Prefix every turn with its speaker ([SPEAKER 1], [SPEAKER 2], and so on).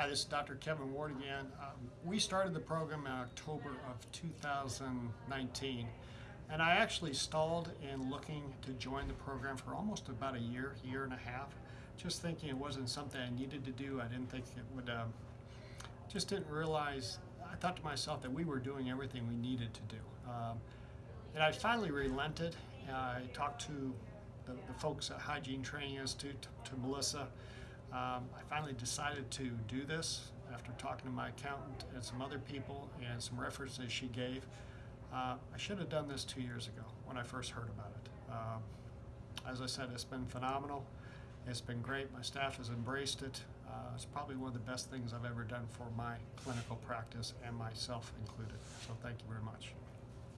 [SPEAKER 1] Hi, this is Dr. Kevin Ward again. Um, we started the program in October of 2019, and I actually stalled in looking to join the program for almost about a year, year and a half, just thinking it wasn't something I needed to do. I didn't think it would, um, just didn't realize, I thought to myself that we were doing everything we needed to do. Um, and I finally relented. I talked to the, the folks at Hygiene Training Institute, to, to Melissa. Um, I finally decided to do this after talking to my accountant and some other people and some references she gave. Uh, I should have done this two years ago when I first heard about it. Um, as I said, it's been phenomenal. It's been great. My staff has embraced it. Uh, it's probably one of the best things I've ever done for my clinical practice and myself included. So thank you very much.